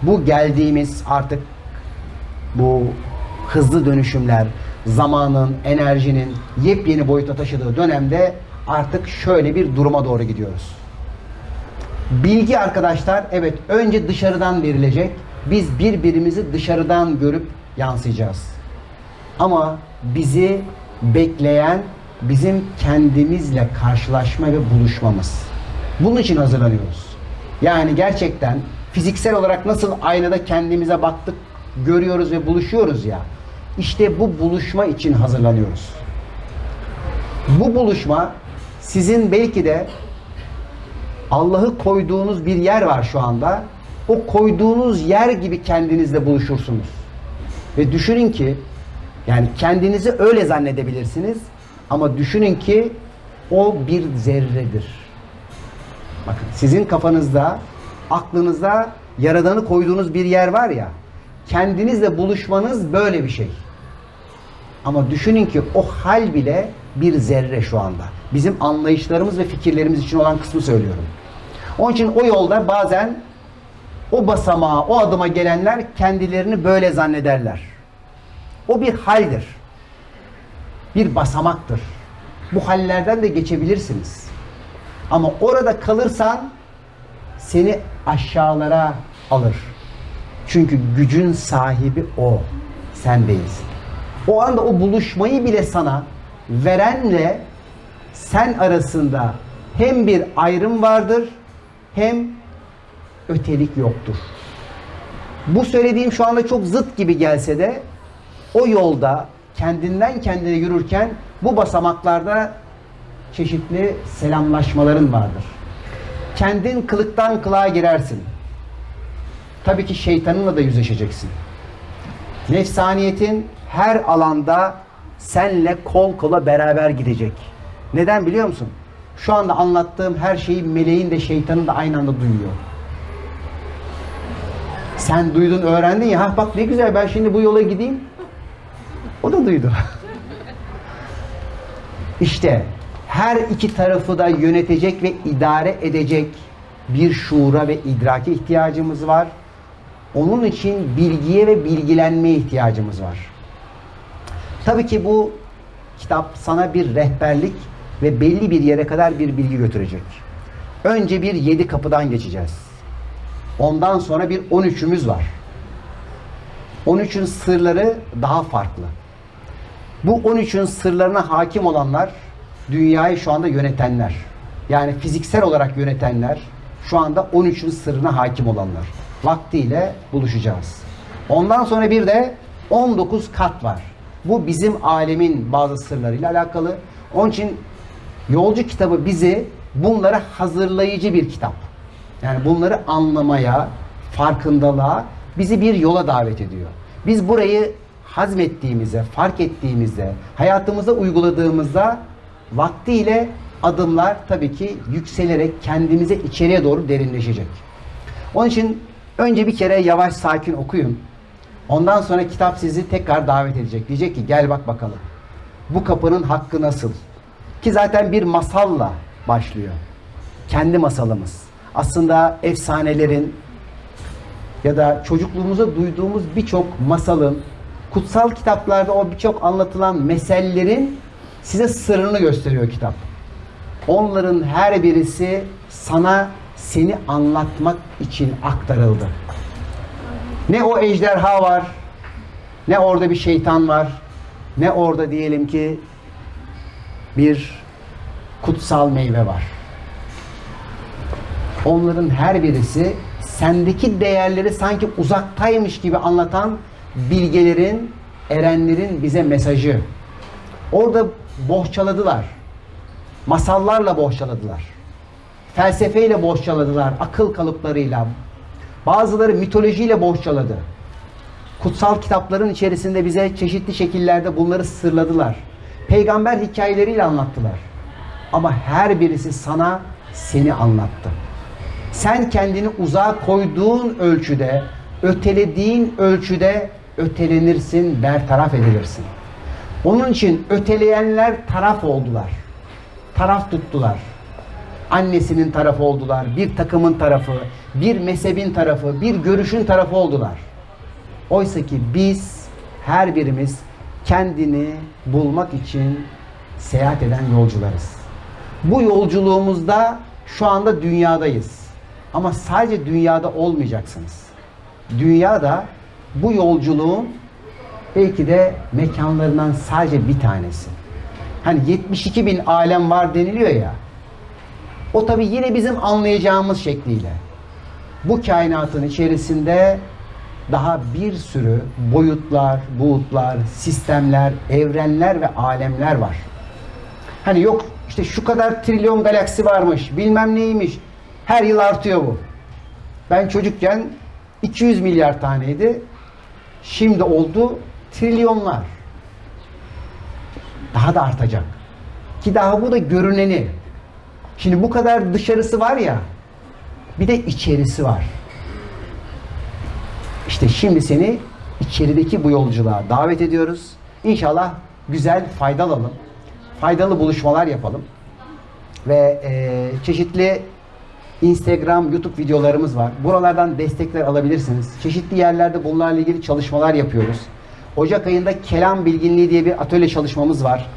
bu geldiğimiz artık bu hızlı dönüşümler, zamanın, enerjinin yepyeni boyuta taşıdığı dönemde artık şöyle bir duruma doğru gidiyoruz. Bilgi arkadaşlar evet önce dışarıdan verilecek. Biz birbirimizi dışarıdan görüp yansıyacağız. Ama bizi bekleyen bizim kendimizle karşılaşma ve buluşmamız. Bunun için hazırlanıyoruz. Yani gerçekten fiziksel olarak nasıl aynada kendimize baktık, görüyoruz ve buluşuyoruz ya. İşte bu buluşma için hazırlanıyoruz. Bu buluşma sizin belki de Allah'ı koyduğunuz bir yer var şu anda. O koyduğunuz yer gibi kendinizle buluşursunuz. Ve düşünün ki yani kendinizi öyle zannedebilirsiniz ama düşünün ki o bir zerredir. Bakın sizin kafanızda, aklınızda yaradanı koyduğunuz bir yer var ya. Kendinizle buluşmanız böyle bir şey. Ama düşünün ki o hal bile bir zerre şu anda. Bizim anlayışlarımız ve fikirlerimiz için olan kısmı söylüyorum. Onun için o yolda bazen o basamağa, o adıma gelenler kendilerini böyle zannederler. O bir haldir. Bir basamaktır. Bu hallerden de geçebilirsiniz. Ama orada kalırsan seni aşağılara alır. Çünkü gücün sahibi o. Sen değilsin. O anda o buluşmayı bile sana verenle sen arasında hem bir ayrım vardır hem ötelik yoktur. Bu söylediğim şu anda çok zıt gibi gelse de o yolda kendinden kendine yürürken bu basamaklarda çeşitli selamlaşmaların vardır. Kendin kılıktan kılığa girersin. Tabii ki şeytanınla da yüzleşeceksin. Nefsaniyetin her alanda senle kol kola beraber gidecek. Neden biliyor musun? Şu anda anlattığım her şeyi meleğin de şeytanın da aynı anda duyuyor. Sen duydun, öğrendin ya. Ha bak ne güzel ben şimdi bu yola gideyim. O da duydu. İşte her iki tarafı da yönetecek ve idare edecek bir şuura ve idrake ihtiyacımız var. Onun için bilgiye ve bilgilenmeye ihtiyacımız var. Tabii ki bu kitap sana bir rehberlik ve belli bir yere kadar bir bilgi götürecek. Önce bir yedi kapıdan geçeceğiz. Ondan sonra bir 13'ümüz var. 13'ün sırları daha farklı. Bu 13'ün sırlarına hakim olanlar dünyayı şu anda yönetenler. Yani fiziksel olarak yönetenler şu anda 13'ün sırrına hakim olanlar. Vaktiyle buluşacağız. Ondan sonra bir de 19 kat var. Bu bizim alemin bazı sırlarıyla alakalı. Onun için Yolcu kitabı bizi bunlara hazırlayıcı bir kitap. Yani bunları anlamaya, farkındalığa bizi bir yola davet ediyor. Biz burayı hazmettiğimizde, fark ettiğimizde, hayatımıza uyguladığımızda vaktiyle adımlar tabii ki yükselerek kendimize içeriye doğru derinleşecek. Onun için önce bir kere yavaş sakin okuyun. Ondan sonra kitap sizi tekrar davet edecek. Diyecek ki gel bak bakalım. Bu kapının hakkı nasıl? Ki zaten bir masalla başlıyor. Kendi masalımız. Aslında efsanelerin ya da çocukluğumuzda duyduğumuz birçok masalın, kutsal kitaplarda o birçok anlatılan mesellerin size sırrını gösteriyor kitap. Onların her birisi sana seni anlatmak için aktarıldı. Ne o ejderha var, ne orada bir şeytan var, ne orada diyelim ki bir kutsal meyve var. Onların her birisi sendeki değerleri sanki uzaktaymış gibi anlatan bilgelerin, erenlerin bize mesajı. Orada bohçaladılar. Masallarla bohçaladılar. Felsefeyle bohçaladılar, akıl kalıplarıyla. Bazıları mitolojiyle bohçaladı. Kutsal kitapların içerisinde bize çeşitli şekillerde bunları sırladılar peygamber hikayeleriyle anlattılar. Ama her birisi sana seni anlattı. Sen kendini uzağa koyduğun ölçüde ötelediğin ölçüde ötelenirsin, bertaraf edilirsin. Onun için öteleyenler taraf oldular. Taraf tuttular. Annesinin tarafı oldular, bir takımın tarafı, bir mezhebin tarafı, bir görüşün tarafı oldular. Oysa ki biz her birimiz kendini bulmak için seyahat eden yolcularız. Bu yolculuğumuzda şu anda dünyadayız. Ama sadece dünyada olmayacaksınız. Dünyada bu yolculuğun belki de mekanlarından sadece bir tanesi. Hani 72 bin alem var deniliyor ya. O tabi yine bizim anlayacağımız şekliyle. Bu kainatın içerisinde daha bir sürü boyutlar, buğutlar, sistemler, evrenler ve alemler var. Hani yok işte şu kadar trilyon galaksi varmış, bilmem neymiş. Her yıl artıyor bu. Ben çocukken 200 milyar taneydi. Şimdi oldu trilyonlar. Daha da artacak. Ki daha bu da görüneni. Şimdi bu kadar dışarısı var ya, bir de içerisi var. İşte şimdi seni içerideki bu yolculuğa davet ediyoruz. İnşallah güzel, faydalı alalım. Faydalı buluşmalar yapalım. Ve e, çeşitli Instagram, YouTube videolarımız var. Buralardan destekler alabilirsiniz. Çeşitli yerlerde bunlarla ilgili çalışmalar yapıyoruz. Ocak ayında kelam bilginliği diye bir atölye çalışmamız var.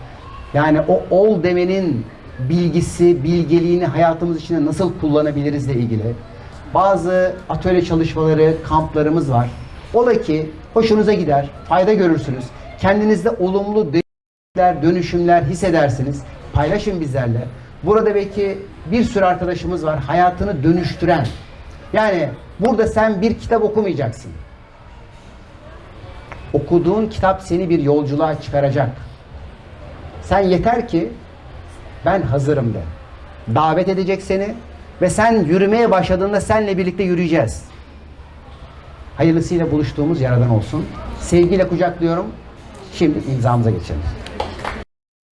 Yani o ol demenin bilgisi, bilgeliğini hayatımız içinde nasıl kullanabiliriz ile ilgili. Bazı atölye çalışmaları, kamplarımız var. Ola ki hoşunuza gider, fayda görürsünüz. Kendinizde olumlu değişiklikler, dönüşümler hissedersiniz. Paylaşın bizlerle. Burada belki bir sürü arkadaşımız var hayatını dönüştüren. Yani burada sen bir kitap okumayacaksın. Okuduğun kitap seni bir yolculuğa çıkaracak. Sen yeter ki ben hazırım de. Davet edecek seni ve sen yürümeye başladığında seninle birlikte yürüyeceğiz. Hayırlısıyla buluştuğumuz yaradan olsun. Sevgiyle kucaklıyorum. Şimdi imzamıza geçelim.